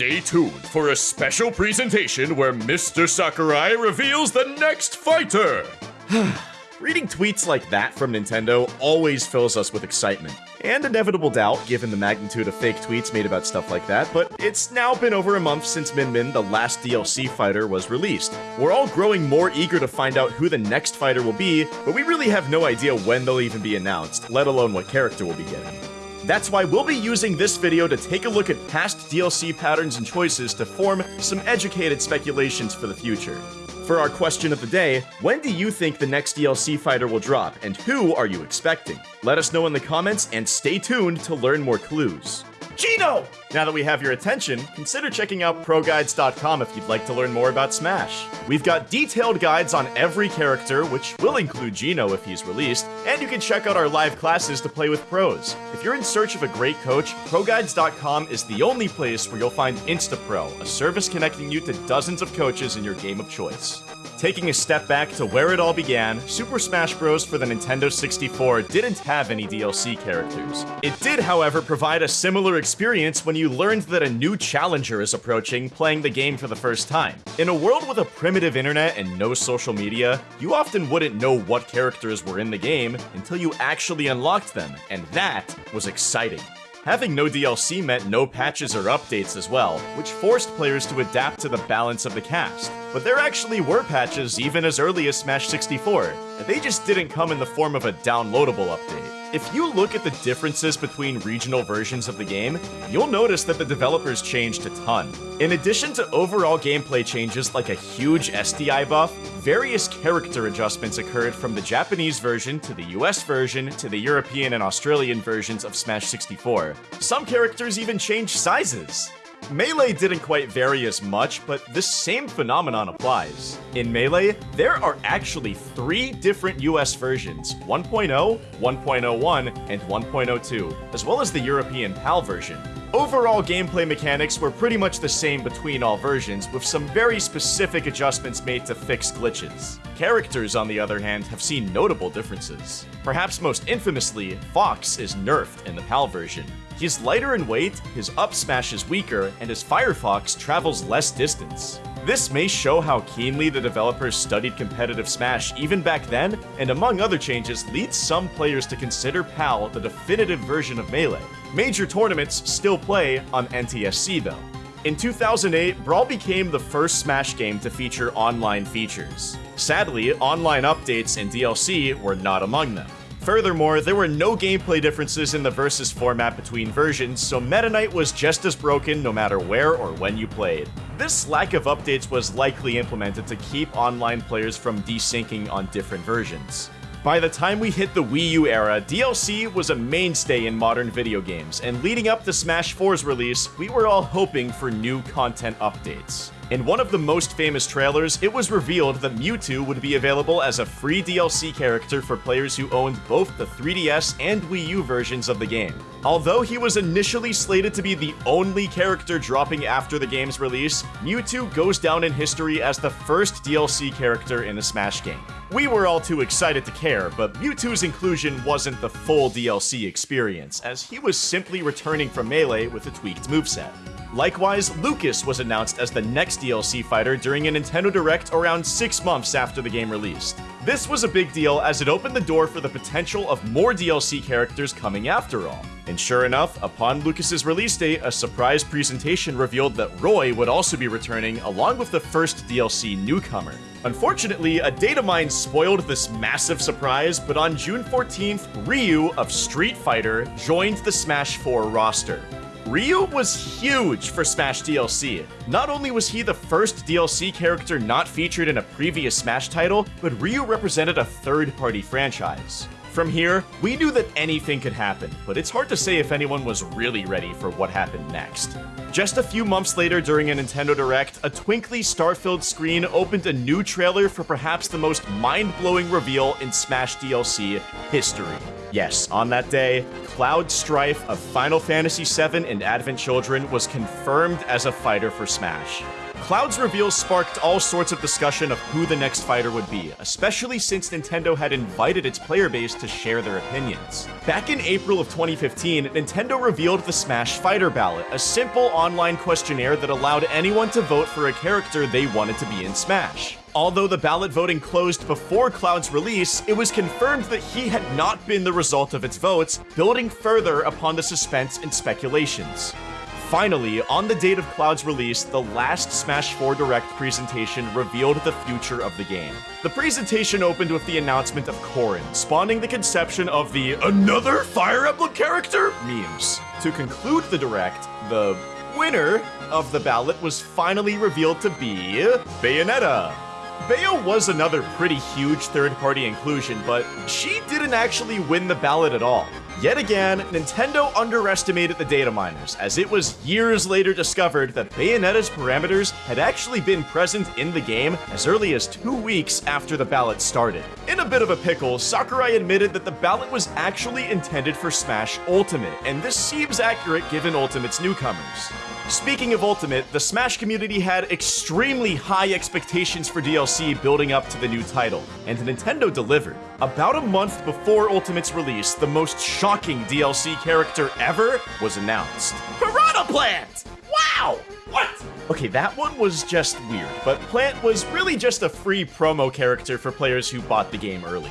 Stay tuned for a special presentation where Mr. Sakurai reveals the next fighter. Reading tweets like that from Nintendo always fills us with excitement and inevitable doubt given the magnitude of fake tweets made about stuff like that, but it's now been over a month since Min Min, the last DLC fighter, was released. We're all growing more eager to find out who the next fighter will be, but we really have no idea when they'll even be announced, let alone what character we'll be getting. That's why we'll be using this video to take a look at past DLC patterns and choices to form some educated speculations for the future. For our question of the day, when do you think the next DLC fighter will drop, and who are you expecting? Let us know in the comments, and stay tuned to learn more clues. Geno! Now that we have your attention, consider checking out ProGuides.com if you'd like to learn more about Smash. We've got detailed guides on every character, which will include Geno if he's released, and you can check out our live classes to play with pros. If you're in search of a great coach, ProGuides.com is the only place where you'll find InstaPro, a service connecting you to dozens of coaches in your game of choice. Taking a step back to where it all began, Super Smash Bros. for the Nintendo 64 didn't have any DLC characters. It did, however, provide a similar experience when you learned that a new challenger is approaching playing the game for the first time. In a world with a primitive internet and no social media, you often wouldn't know what characters were in the game until you actually unlocked them, and that was exciting. Having no DLC meant no patches or updates as well, which forced players to adapt to the balance of the cast. But there actually were patches even as early as Smash 64, and they just didn't come in the form of a downloadable update. If you look at the differences between regional versions of the game, you'll notice that the developers changed a ton. In addition to overall gameplay changes like a huge SDI buff, various character adjustments occurred from the Japanese version to the US version to the European and Australian versions of Smash 64. Some characters even changed sizes. Melee didn't quite vary as much, but this same phenomenon applies. In Melee, there are actually three different US versions, 1.0, 1.01, and 1.02, as well as the European PAL version. Overall gameplay mechanics were pretty much the same between all versions, with some very specific adjustments made to fix glitches. Characters, on the other hand, have seen notable differences. Perhaps most infamously, Fox is nerfed in the PAL version. He's lighter in weight, his up smash is weaker, and his Firefox travels less distance. This may show how keenly the developers studied competitive Smash even back then, and among other changes, leads some players to consider PAL the definitive version of Melee. Major tournaments still play on NTSC though. In 2008, Brawl became the first Smash game to feature online features. Sadly, online updates and DLC were not among them. Furthermore, there were no gameplay differences in the versus format between versions, so Meta Knight was just as broken no matter where or when you played. This lack of updates was likely implemented to keep online players from desyncing on different versions. By the time we hit the Wii U era, DLC was a mainstay in modern video games, and leading up to Smash 4's release, we were all hoping for new content updates. In one of the most famous trailers, it was revealed that Mewtwo would be available as a free DLC character for players who owned both the 3DS and Wii U versions of the game. Although he was initially slated to be the only character dropping after the game's release, Mewtwo goes down in history as the first DLC character in a Smash game. We were all too excited to care, but Mewtwo's inclusion wasn't the full DLC experience, as he was simply returning from Melee with a tweaked moveset. Likewise, Lucas was announced as the next DLC fighter during a Nintendo Direct around six months after the game released. This was a big deal as it opened the door for the potential of more DLC characters coming after all. And sure enough, upon Lucas's release date, a surprise presentation revealed that Roy would also be returning along with the first DLC newcomer. Unfortunately, a data mine spoiled this massive surprise, but on June 14th, Ryu of Street Fighter joined the Smash 4 roster. Ryu was huge for Smash DLC. Not only was he the first DLC character not featured in a previous Smash title, but Ryu represented a third-party franchise. From here, we knew that anything could happen, but it's hard to say if anyone was really ready for what happened next. Just a few months later during a Nintendo Direct, a twinkly star-filled screen opened a new trailer for perhaps the most mind-blowing reveal in Smash DLC history. Yes, on that day, Cloud Strife of Final Fantasy VII and Advent Children was confirmed as a fighter for Smash. Cloud's reveal sparked all sorts of discussion of who the next fighter would be, especially since Nintendo had invited its player base to share their opinions. Back in April of 2015, Nintendo revealed the Smash Fighter Ballot, a simple online questionnaire that allowed anyone to vote for a character they wanted to be in Smash. Although the ballot voting closed before Cloud's release, it was confirmed that he had not been the result of its votes, building further upon the suspense and speculations. Finally, on the date of Cloud's release, the last Smash 4 Direct presentation revealed the future of the game. The presentation opened with the announcement of Corrin, spawning the conception of the another Fire Emblem character memes. To conclude the Direct, the winner of the ballot was finally revealed to be Bayonetta. Bayo was another pretty huge third-party inclusion, but she didn't actually win the ballot at all. Yet again, Nintendo underestimated the data miners, as it was years later discovered that Bayonetta's parameters had actually been present in the game as early as two weeks after the ballot started. In a bit of a pickle, Sakurai admitted that the ballot was actually intended for Smash Ultimate, and this seems accurate given Ultimate's newcomers. Speaking of Ultimate, the Smash community had extremely high expectations for DLC building up to the new title, and Nintendo delivered. About a month before Ultimate's release, the most shocking DLC character ever was announced. Piranha Plant! Wow! What? Okay, that one was just weird, but Plant was really just a free promo character for players who bought the game early.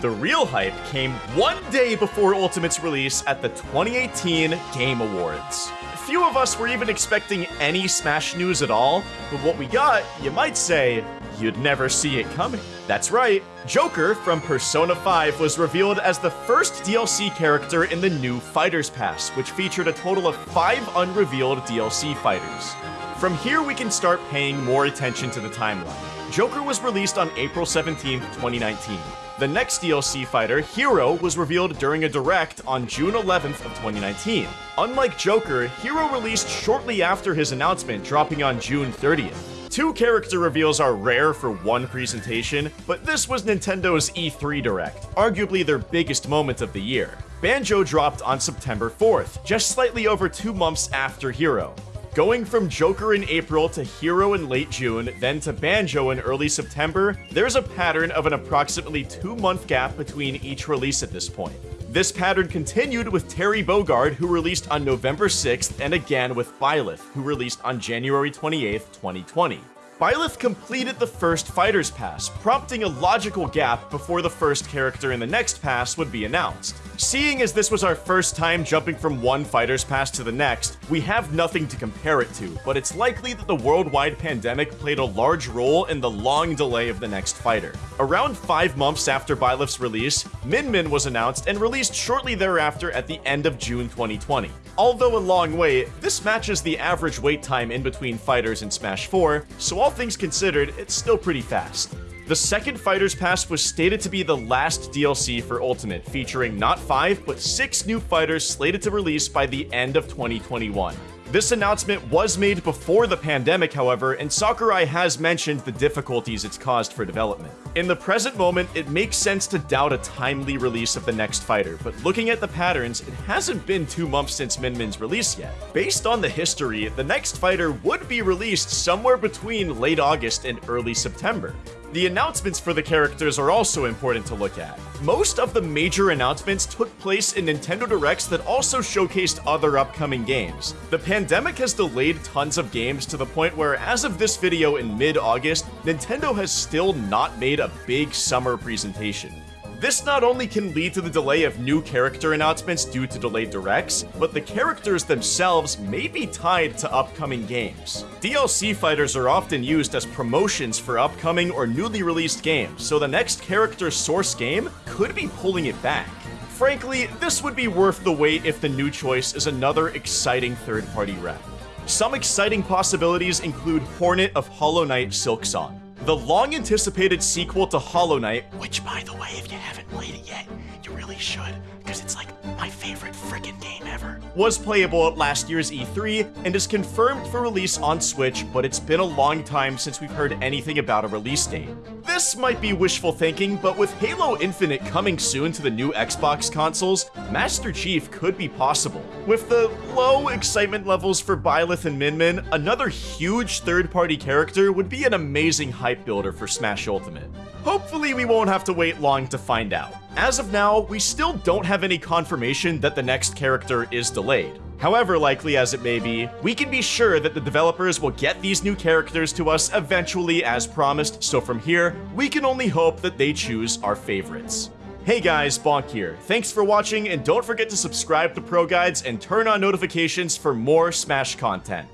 The real hype came one day before Ultimate's release at the 2018 Game Awards few of us were even expecting any Smash news at all, but what we got, you might say, you'd never see it coming. That's right, Joker from Persona 5 was revealed as the first DLC character in the new Fighters Pass, which featured a total of five unrevealed DLC fighters. From here, we can start paying more attention to the timeline. Joker was released on April 17, 2019. The next DLC fighter, Hero, was revealed during a direct on June 11th of 2019. Unlike Joker, Hero released shortly after his announcement, dropping on June 30th. Two character reveals are rare for one presentation, but this was Nintendo's E3 Direct, arguably their biggest moment of the year. Banjo dropped on September 4th, just slightly over two months after Hero. Going from Joker in April to Hero in late June, then to Banjo in early September, there's a pattern of an approximately two month gap between each release at this point. This pattern continued with Terry Bogard, who released on November 6th, and again with Byleth, who released on January 28th, 2020. Byleth completed the first Fighter's Pass, prompting a logical gap before the first character in the next pass would be announced. Seeing as this was our first time jumping from one Fighter's Pass to the next, we have nothing to compare it to, but it's likely that the worldwide pandemic played a large role in the long delay of the next fighter. Around five months after Byleth's release, Min Min was announced and released shortly thereafter at the end of June 2020. Although a long wait, this matches the average wait time in between fighters in Smash 4, so all things considered, it's still pretty fast. The second Fighter's Pass was stated to be the last DLC for Ultimate, featuring not 5, but 6 new fighters slated to release by the end of 2021. This announcement was made before the pandemic, however, and Sakurai has mentioned the difficulties it's caused for development. In the present moment, it makes sense to doubt a timely release of the next fighter, but looking at the patterns, it hasn't been two months since Min Min's release yet. Based on the history, the next fighter would be released somewhere between late August and early September. The announcements for the characters are also important to look at. Most of the major announcements took place in Nintendo Directs that also showcased other upcoming games. The pandemic has delayed tons of games to the point where, as of this video in mid-August, Nintendo has still not made a big summer presentation. This not only can lead to the delay of new character announcements due to delayed directs, but the characters themselves may be tied to upcoming games. DLC fighters are often used as promotions for upcoming or newly released games, so the next character's source game could be pulling it back. Frankly, this would be worth the wait if the new choice is another exciting third-party rep. Some exciting possibilities include Hornet of Hollow Knight Silksong. The long-anticipated sequel to Hollow Knight, which by the way, if you haven't played it yet, you really should, because it's like my favorite freaking game ever, was playable at last year's E3 and is confirmed for release on Switch, but it's been a long time since we've heard anything about a release date. This might be wishful thinking, but with Halo Infinite coming soon to the new Xbox consoles, Master Chief could be possible. With the low excitement levels for Byleth and Min Min, another huge third-party character would be an amazing hype builder for Smash Ultimate. Hopefully we won't have to wait long to find out. As of now, we still don't have any confirmation that the next character is delayed. However likely as it may be, we can be sure that the developers will get these new characters to us eventually as promised, so from here, we can only hope that they choose our favorites. Hey guys, Bonk here. Thanks for watching, and don't forget to subscribe to Pro Guides and turn on notifications for more Smash content.